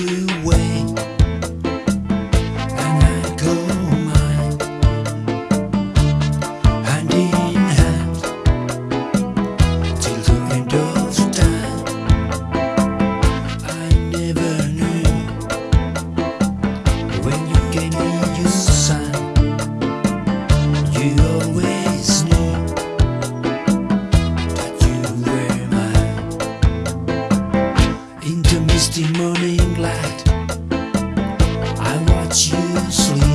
you. morning light. I watch you sleep.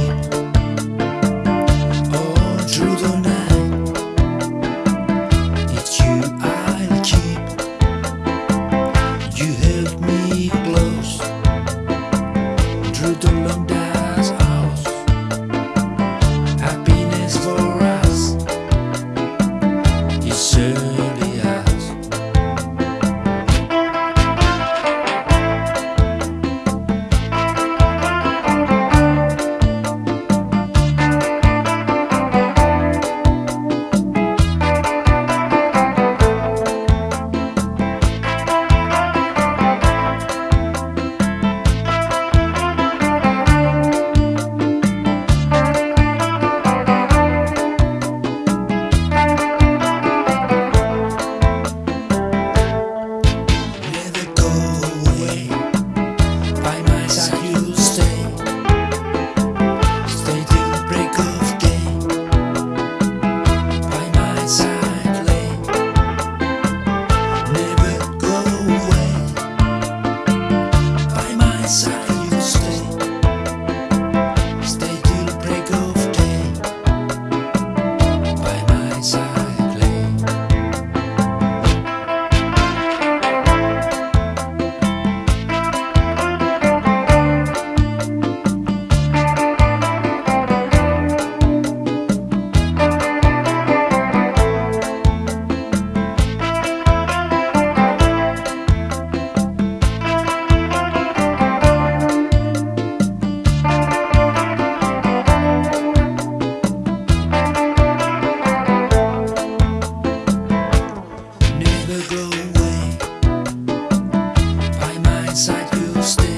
still